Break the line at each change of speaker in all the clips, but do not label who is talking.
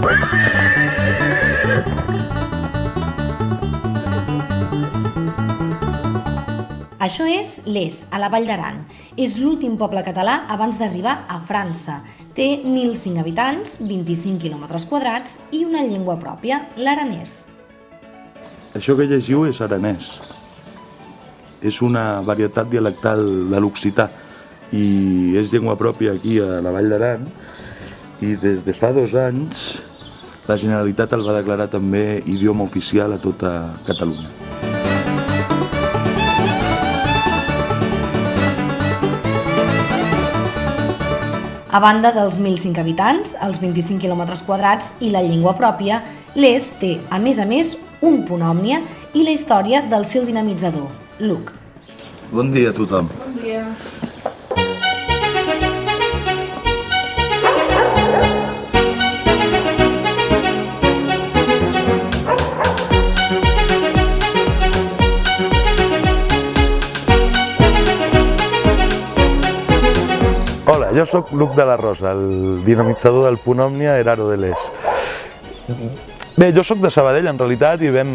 Wait! Això és Les, a la Vall d'Aran. És l'últim poble català abans d'arribar a França. Té 1.005 habitants, 25 quilòmetres quadrats i una llengua pròpia, l'aranès.
Això que llegiu és aranès. És una varietat dialectal de l'occità i és llengua pròpia aquí a la Vall d'Aran i des de fa dos anys la Generalitat el va declarar també idioma oficial a tota Catalunya.
A banda dels 1.005 habitants, els 25 quilòmetres quadrats i la llengua pròpia, l'ES té, a més a més, un punt òmnia i la història del seu dinamitzador, Luc.
Bon dia a tothom.
Bon dia.
Jo sóc Luc de la Rosa, el dinamitzador del punt òmnia Heraro de l'Es. Bé, jo sóc de Sabadell, en realitat, i vam,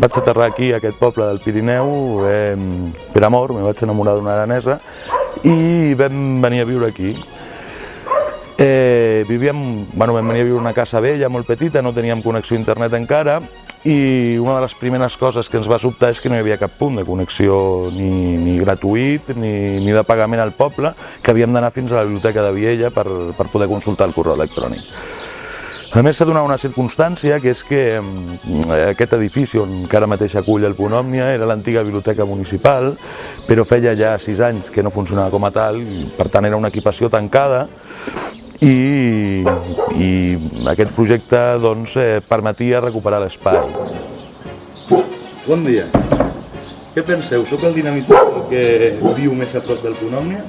vaig aterrar aquí, a aquest poble del Pirineu, eh, per amor, me vaig enamorar d'una aranesa, i vam venir a viure aquí. Eh, vivíem, bueno, vam venir a viure una casa vella, molt petita, no teníem connexió a internet encara, i una de les primeres coses que ens va sobtar és que no hi havia cap punt de connexió ni, ni gratuït ni, ni de pagament al poble, que havíem d'anar fins a la biblioteca de Viella per, per poder consultar el correu electrònic. A més, s'ha donat una circumstància, que és que mm, aquest edifici on que ara mateix acull el Punt Òmnia era l'antiga biblioteca municipal, però feia ja sis anys que no funcionava com a tal, i, per tant era una equipació tancada, i, i aquest projecte doncs, eh, permetia recuperar l'espai. Bon dia. Què penseu? Sóc el dinamitzador que viu més a prop del Punt Òmnia?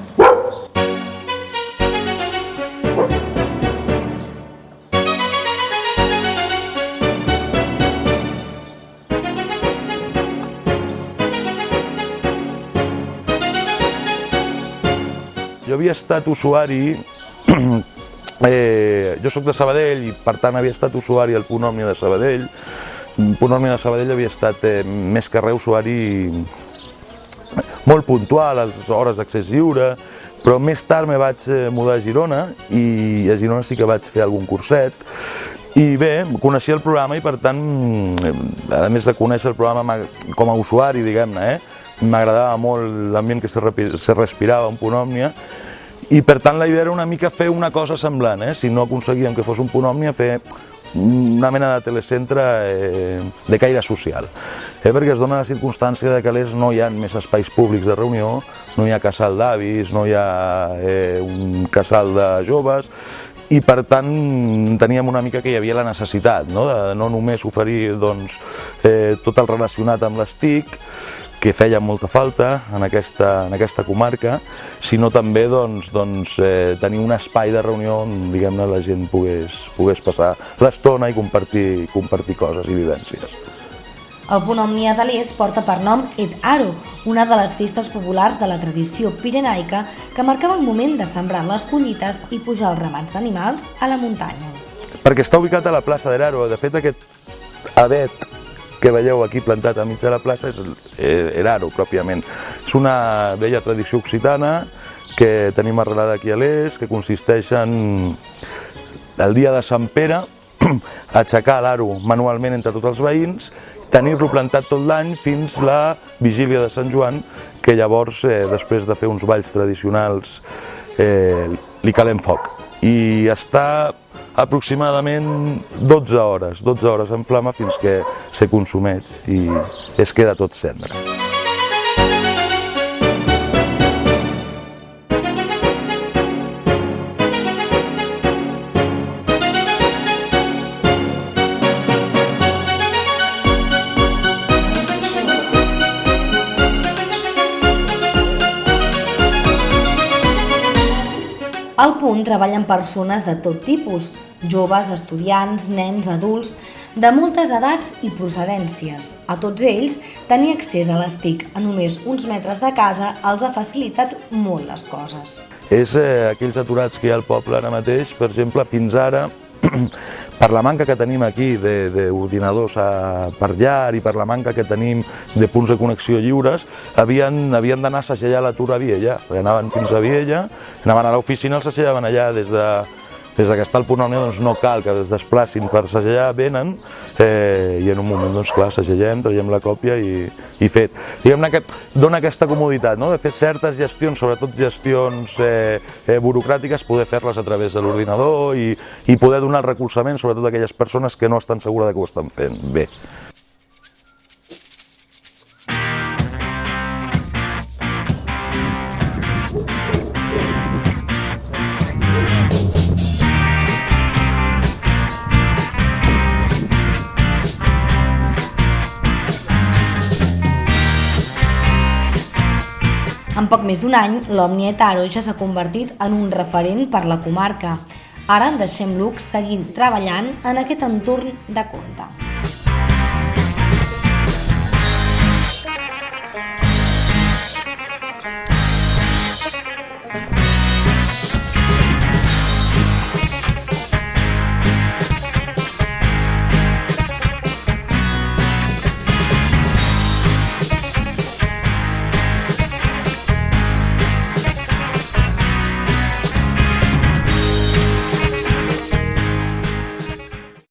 Jo havia estat usuari, eh, jo sóc de Sabadell i per tant havia estat usuari al Punt Òmnia de Sabadell. El Punt Òmnia de Sabadell havia estat eh, més que res usuari molt puntual, a les hores d'accés lliure, però més tard me vaig eh, mudar a Girona i a Girona sí que vaig fer algun curset i bé, coneixia el programa i per tant, a més de conèixer el programa com a usuari, diguem-ne, eh, m'agradava molt l'ambient que se, respirava, punt òmnia, i per tant la idea era una mica fer una cosa semblant, eh? si no aconseguíem que fos un punt òmnia, fer una mena de telecentre eh, de caire social, eh, perquè es dona la circumstància de que a l'est no hi ha més espais públics de reunió, no hi ha casal d'avis, no hi ha eh, un casal de joves, i per tant teníem una mica que hi havia la necessitat no? de no només oferir doncs, eh, tot el relacionat amb les TIC, que feia molta falta en aquesta, en aquesta comarca, sinó també doncs, doncs, eh, tenir un espai de reunió on diguem-ne la gent pogués, pogués passar l'estona i compartir, compartir coses i vivències.
El punt òmnia de l'Est porta per nom Et Aro, una de les festes populars de la tradició pirenaica que marcava el moment de sembrar les collites i pujar els ramats d'animals a la muntanya.
Perquè està ubicat a la plaça d'Eraro, de fet aquest avet que veieu aquí plantat al mig de la plaça és Eraro, pròpiament. És una vella tradició occitana que tenim arrelada aquí a l'est, que consisteix en el dia de Sant Pere aixecar l'aro manualment entre tots els veïns tenir-lo plantat tot l'any fins la vigília de Sant Joan, que llavors, eh, després de fer uns balls tradicionals, eh, li calem foc. I està aproximadament 12 hores, 12 hores en flama fins que se consumeix i es queda tot cendre.
Al punt treballen persones de tot tipus, joves, estudiants, nens, adults, de moltes edats i procedències. A tots ells, tenir accés a les TIC a només uns metres de casa els ha facilitat molt les coses.
És eh, aquells aturats que hi ha al poble ara mateix, per exemple, fins ara, per la manca que tenim aquí d'ordinadors per llar i per la manca que tenim de punts de connexió lliures, havien, havien d'anar a segellar l'atur a Viella. Anaven fins a Viella, anaven a l'oficina, els segellaven allà des de des que està al punt òmnia doncs no cal que es desplacin per segellar, venen eh, i en un moment doncs clar, segellem, traiem la còpia i, i fet. Diguem-ne que dona aquesta comoditat no? de fer certes gestions, sobretot gestions eh, eh, burocràtiques, poder fer-les a través de l'ordinador i, i poder donar el recolzament sobretot a aquelles persones que no estan segures de que ho estan fent bé.
En poc més d'un any, l'Òmnia Etaro ja s'ha convertit en un referent per la comarca. Ara deixem Luc seguint treballant en aquest entorn de compte.